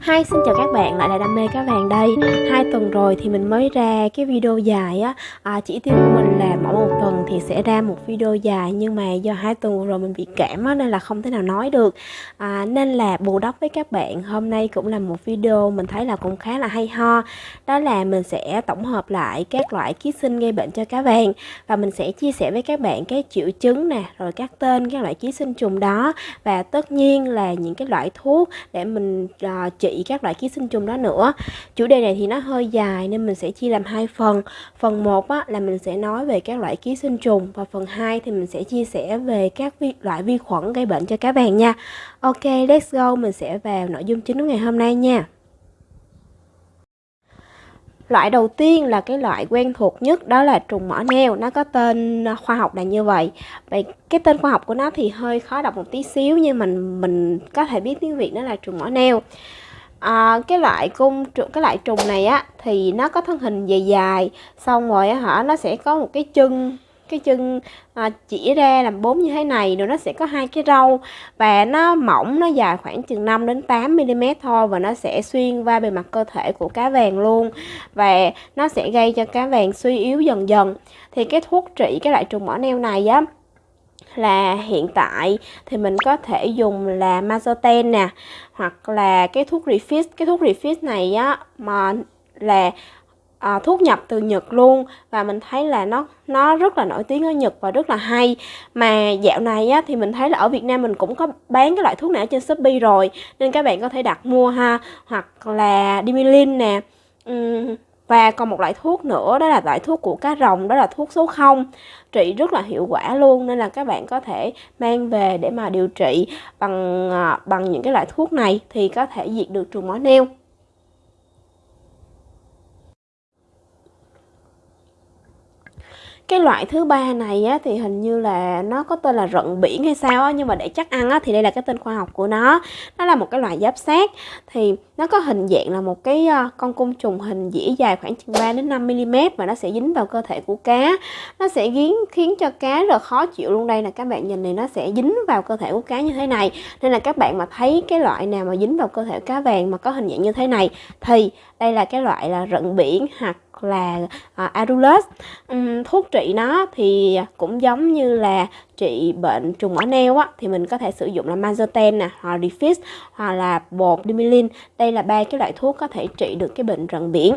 Hi, xin chào các bạn, lại là Đam mê cá vàng đây. Hai tuần rồi thì mình mới ra cái video dài á. À, Chỉ tiêu của mình là mỗi một tuần thì sẽ ra một video dài Nhưng mà do hai tuần rồi mình bị cảm á, nên là không thể nào nói được. À, Nên là bù đắp với các bạn Hôm nay cũng là một video mình thấy là cũng khá là hay ho. Đó là mình sẽ tổng hợp lại các loại ký sinh gây bệnh cho cá vàng Và mình sẽ chia sẻ với các bạn cái triệu chứng nè Rồi các tên các loại ký sinh trùng đó. Và tất nhiên là những cái loại thuốc để mình Ờ, uh, trị các loại ký sinh trùng đó nữa. Chủ đề này thì nó hơi dài nên mình sẽ chia làm hai phần. Phần 1 á, là mình sẽ nói về các loại ký sinh trùng và phần 2 thì mình sẽ chia sẻ về các vi, loại vi khuẩn gây bệnh cho cá vàng nha. Ok let's go mình sẽ vào nội dung chính của ngày hôm nay nha. Loại đầu tiên là cái loại quen thuộc nhất đó là trùng mỏ neo. Nó có tên à, khoa học là như vậy. Vậy cái tên khoa học của nó thì hơi khó đọc một tí xíu Nhưng mình mình có thể biết tiếng Việt nó là trùng mỏ neo. À, cái loại cung cái loại trùng này á thì nó có thân hình dài dài xong rồi á hả nó sẽ có một cái chân cái chân à, chỉ ra làm bốn như thế này rồi nó sẽ có hai cái râu và nó mỏng nó dài khoảng chừng 5 đến 8 mm thôi và nó sẽ xuyên qua bề mặt cơ thể của cá vàng luôn và nó sẽ gây cho cá vàng suy yếu dần dần. Thì cái thuốc trị cái loại trùng mỏ neo này á là hiện tại thì mình có thể dùng là Mazoten nè hoặc là cái thuốc refit cái thuốc refit này á mà là à, thuốc nhập từ Nhật luôn. Và mình thấy là nó nó rất là nổi tiếng ở Nhật và rất là hay. Mà dạo này á, thì mình thấy là ở Việt Nam mình cũng có bán cái loại thuốc này ở trên Shopee rồi. Nên các bạn có thể đặt mua ha. Hoặc là Dimilin nè. Uhm, và còn một loại thuốc nữa đó là loại thuốc của cá rồng đó là thuốc số 0 trị rất là hiệu quả luôn nên là các bạn có thể mang về để mà điều trị bằng à, bằng những cái loại thuốc này thì có thể diệt được trùng máu neo. Cái loại thứ ba này á, thì hình như là nó có tên là rận biển hay sao á, nhưng mà để chắc ăn á, thì đây là cái tên khoa học của nó. Nó là một cái loại giáp sát. Thì nó có hình dạng là một cái uh, con côn trùng hình dĩa dài khoảng chừng 3 đến 5 mm và nó sẽ dính vào cơ thể của cá. Nó sẽ khiến khiến cho cá rất khó chịu luôn. Đây là các bạn nhìn này nó sẽ dính vào cơ thể của cá như thế này. Nên là các bạn mà thấy cái loại nào mà dính vào cơ thể cá vàng mà có hình dạng như thế này thì đây là cái loại là rận biển hoặc là à, uh, Arulus um, thuốc trị nó thì cũng giống như là trị bệnh trùng mỏ neo á thì mình có thể sử dụng là Mazoten nè hoặc Refix hoặc là bột Dimilin đây là ba cái loại thuốc có thể trị được cái bệnh rận biển.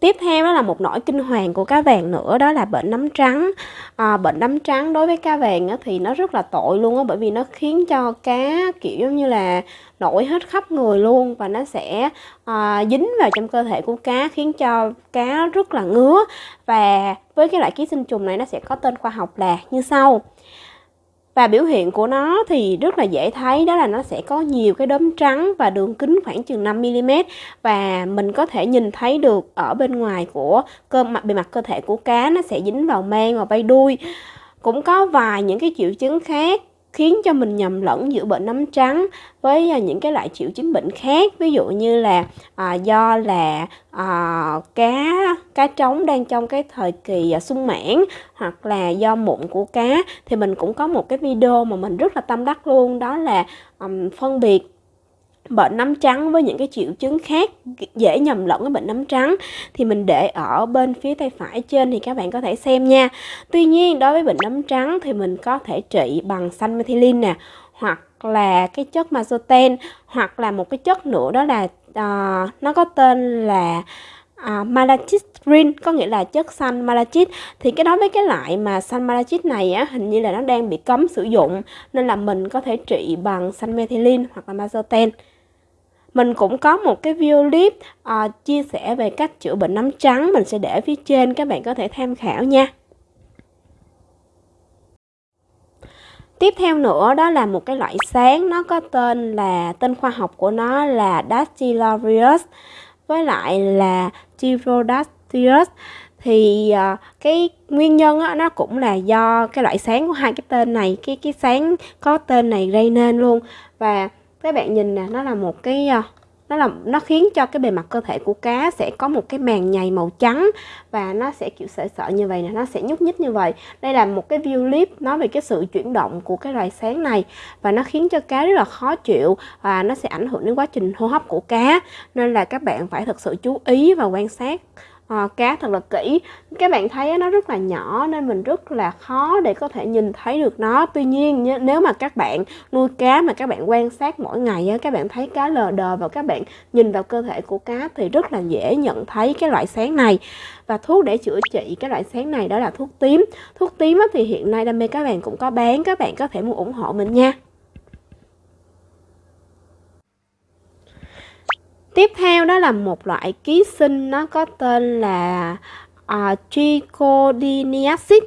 Tiếp theo đó là một nỗi kinh hoàng của cá vàng nữa đó là bệnh nấm trắng. À, Bệnh nấm trắng đối với cá vàng á, thì nó rất là tội luôn á Bởi vì nó khiến cho cá kiểu giống như là nổi hết khắp người luôn Và nó sẽ à, dính vào trong cơ thể của cá khiến cho cá rất là ngứa. Và với cái loại ký sinh trùng này nó sẽ có tên khoa học là như sau và biểu hiện của nó thì rất là dễ thấy, đó là nó sẽ có nhiều cái đốm trắng và đường kính khoảng chừng 5mm và mình có thể nhìn thấy được ở bên ngoài của cơ mặt, bề mặt cơ thể của cá, nó sẽ dính vào mang và bay đuôi. Cũng có vài những cái triệu chứng khác khiến cho mình nhầm lẫn giữa bệnh nấm trắng với à, những cái loại triệu chứng bệnh khác. Ví dụ như là à, do là à, cá cá trống đang trong cái thời kỳ à, sung mãn hoặc là do mụn của cá thì mình cũng có một cái video mà mình rất là tâm đắc luôn. Đó là um, phân biệt bệnh nấm trắng với những cái triệu chứng khác dễ nhầm lẫn với bệnh nấm trắng thì mình để ở bên phía tay phải trên thì các bạn có thể xem nha. Tuy nhiên đối với bệnh nấm trắng thì mình có thể trị bằng xanh methylene nè hoặc là cái chất mazoten hoặc là một cái chất nữa đó là uh, nó có tên là ờ, à, malachit green có nghĩa là chất xanh malachit thì cái đó với cái loại mà xanh malachit này á hình như là nó đang bị cấm sử dụng nên là mình có thể trị bằng xanh methylene hoặc là mazoten mình cũng có một cái video clip uh, chia sẻ về cách chữa bệnh nấm trắng. Mình sẽ để phía trên các bạn có thể tham khảo nha. Tiếp theo nữa đó là một cái loại sáng. Nó có tên là tên khoa học của nó là Dactylorius với lại là Tyrodactylus. Thì uh, cái nguyên nhân á, nó cũng là do cái loại sáng của hai cái tên này cái cái sáng có tên này gây nên luôn. Và các bạn nhìn nè, nó là một cái ờ, nó là, nó khiến cho cái bề mặt cơ thể của cá sẽ có một cái màng nhầy màu trắng và nó sẽ, kiểu, sợi sợi như vậy nè, nó sẽ nhúc nhích như vậy. Đây là một cái view clip nói về cái sự chuyển động của cái loài sáng này và nó khiến cho cá rất là khó chịu và nó sẽ ảnh hưởng đến quá trình hô hấp của cá. Nên là các bạn phải thật sự chú ý và quan sát uh, cá thật là kỹ. Các bạn thấy nó rất là nhỏ nên mình rất là khó để có thể nhìn thấy được nó. Tuy nhiên nếu mà các bạn nuôi cá mà các bạn quan sát mỗi ngày các bạn thấy cá lờ đờ và các bạn nhìn vào cơ thể của cá thì rất là dễ nhận thấy cái loại sáng này. Và thuốc để chữa trị cái loại sáng này đó là thuốc tím. Thuốc tím thì hiện nay đam mê các bạn cũng có bán các bạn có thể mua ủng hộ mình nha. Tiếp theo đó là một loại ký sinh nó có tên là ờ, uh, trichotillomycin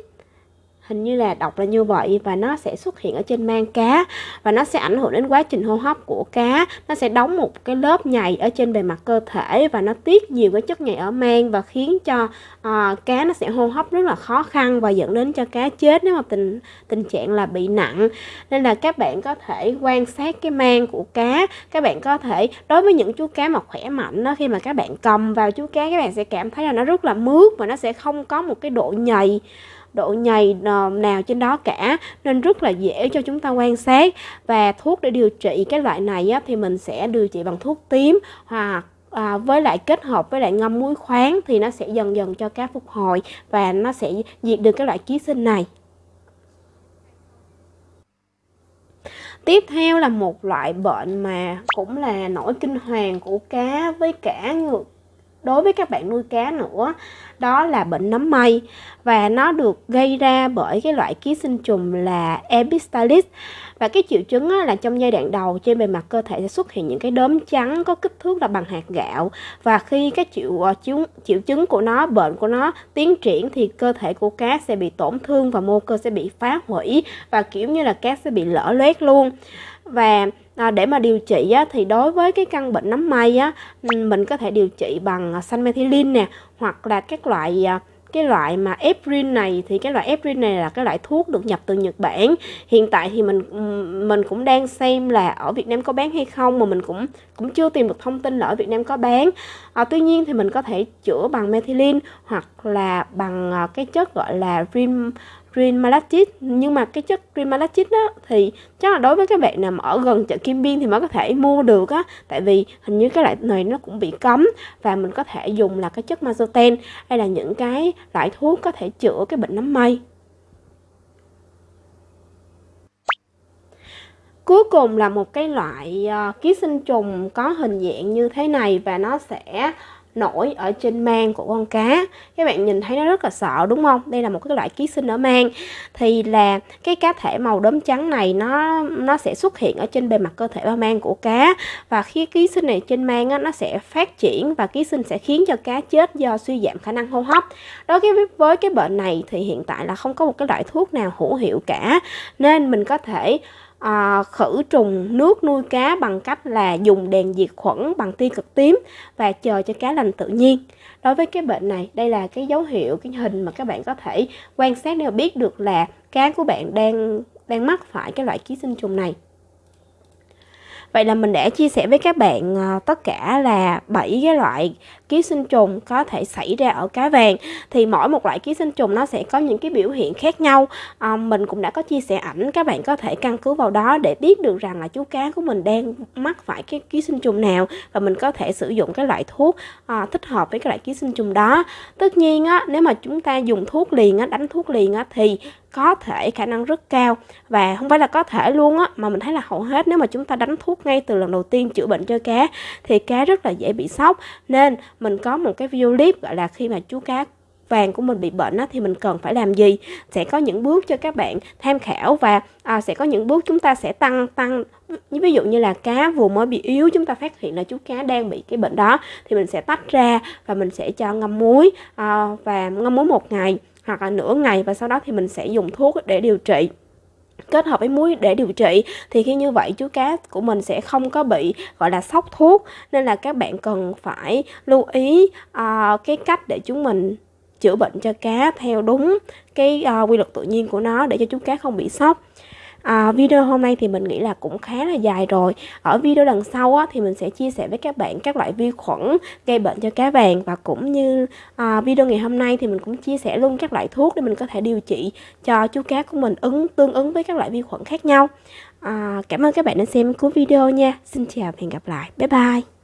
hình như là đọc là như vậy và nó sẽ xuất hiện ở trên mang cá và nó sẽ ảnh hưởng đến quá trình hô hấp của cá. Nó sẽ đóng một cái lớp nhầy ở trên bề mặt cơ thể và nó tiết nhiều cái chất nhầy ở mang và khiến cho uh, cá nó sẽ hô hấp rất là khó khăn và dẫn đến cho cá chết nếu mà tình tình trạng là bị nặng. Nên là các bạn có thể quan sát cái mang của cá. Các bạn có thể đối với những chú cá mà khỏe mạnh đó khi mà các bạn cầm vào chú cá các bạn sẽ cảm thấy là nó rất là mướt và nó sẽ không có một cái độ nhầy độ nhầy ờ, nào trên đó cả nên rất là dễ cho chúng ta quan sát. Và thuốc để điều trị cái loại này á, thì mình sẽ điều trị bằng thuốc tím hoặc à, với lại kết hợp với lại ngâm muối khoáng thì nó sẽ dần dần cho cá phục hồi và nó sẽ diệt được cái loại ký sinh này. Tiếp theo là một loại bệnh mà cũng là nỗi kinh hoàng của cá với cả ngược đối với các bạn nuôi cá nữa, đó là bệnh nấm mây. Và nó được gây ra bởi cái loại ký sinh trùng là Epistalis và cái triệu chứng là trong giai đoạn đầu trên bề mặt cơ thể sẽ xuất hiện những cái đốm trắng có kích thước là bằng hạt gạo. Và khi cái triệu ờ, chứng triệu chứng của nó, bệnh của nó tiến triển thì cơ thể của cá sẽ bị tổn thương và mô cơ sẽ bị phá hủy. Và kiểu như là cá sẽ bị lở loét luôn và à, để mà điều trị á, thì đối với cái căn bệnh nấm mây á mình có thể điều trị bằng à, sanmethylin nè hoặc là các loại à, cái loại mà Eprin này thì cái loại Eprin này là cái loại thuốc được nhập từ Nhật Bản. Hiện tại thì mình mình cũng đang xem là ở Việt Nam có bán hay không mà mình cũng cũng chưa tìm được thông tin là ở Việt Nam có bán. À, tuy nhiên thì mình có thể chữa bằng methylene hoặc là bằng à, cái chất gọi là rim green malachit nhưng mà cái chất green malachit đó thì chắc là đối với các bạn nằm ở gần chợ Kim Biên thì mới có thể mua được á. Tại vì hình như cái loại này nó cũng bị cấm và mình có thể dùng là cái chất mazoten hay là những cái loại thuốc có thể chữa cái bệnh nấm mây. Cuối cùng là một cái loại uh, ký sinh trùng có hình dạng như thế này và nó sẽ nổi ở trên mang của con cá. Các bạn nhìn thấy nó rất là sợ đúng không? Đây là một cái loại ký sinh ở mang. Thì là cái cá thể màu đốm trắng này nó nó sẽ xuất hiện ở trên bề mặt cơ thể ba mang của cá. Và khi ký sinh này trên mang á, nó sẽ phát triển và ký sinh sẽ khiến cho cá chết do suy giảm khả năng hô hấp. Đối với với cái bệnh này thì hiện tại là không có một cái loại thuốc nào hữu hiệu cả. Nên mình có thể à, khử trùng nước nuôi cá bằng cách là dùng đèn diệt khuẩn bằng tia cực tím và chờ cho cá lành tự nhiên. Đối với cái bệnh này đây là cái dấu hiệu cái hình mà các bạn có thể quan sát để biết được là cá của bạn đang đang mắc phải cái loại ký sinh trùng này. Vậy là mình đã chia sẻ với các bạn ờ, tất cả là 7 cái loại ký sinh trùng có thể xảy ra ở cá vàng. Thì mỗi một loại ký sinh trùng nó sẽ có những cái biểu hiện khác nhau. À, mình cũng đã có chia sẻ ảnh các bạn có thể căn cứ vào đó để biết được rằng là chú cá của mình đang mắc phải cái ký sinh trùng nào và mình có thể sử dụng cái loại thuốc à, thích hợp với cái loại ký sinh trùng đó. Tất nhiên á nếu mà chúng ta dùng thuốc liền á đánh thuốc liền á thì có thể khả năng rất cao. Và không phải là có thể luôn á mà mình thấy là hầu hết nếu mà chúng ta đánh thuốc ngay từ lần đầu tiên chữa bệnh cho cá thì cá rất là dễ bị sốc. Nên mình có một cái video clip gọi là khi mà chú cá vàng của mình bị bệnh á, thì mình cần phải làm gì? Sẽ có những bước cho các bạn tham khảo và à, sẽ có những bước chúng ta sẽ tăng tăng ví dụ như là cá vừa mới bị yếu chúng ta phát hiện là chú cá đang bị cái bệnh đó thì mình sẽ tách ra và mình sẽ cho ngâm muối à, và ngâm muối một ngày hoặc là nửa ngày và sau đó thì mình sẽ dùng thuốc để điều trị. Kết hợp với muối để điều trị thì khi như vậy chú cá của mình sẽ không có bị gọi là sốc thuốc. Nên là các bạn cần phải lưu ý uh, cái cách để chúng mình chữa bệnh cho cá theo đúng cái uh, quy luật tự nhiên của nó để cho chú cá không bị sốc à, video hôm nay thì mình nghĩ là cũng khá là dài rồi. Ở video lần sau á, thì mình sẽ chia sẻ với các bạn các loại vi khuẩn gây bệnh cho cá vàng và cũng như à, video ngày hôm nay thì mình cũng chia sẻ luôn các loại thuốc để mình có thể điều trị cho chú cá của mình ứng tương ứng với các loại vi khuẩn khác nhau. À, cảm ơn các bạn đã xem cuối video nha. Xin chào và hẹn gặp lại. Bye bye.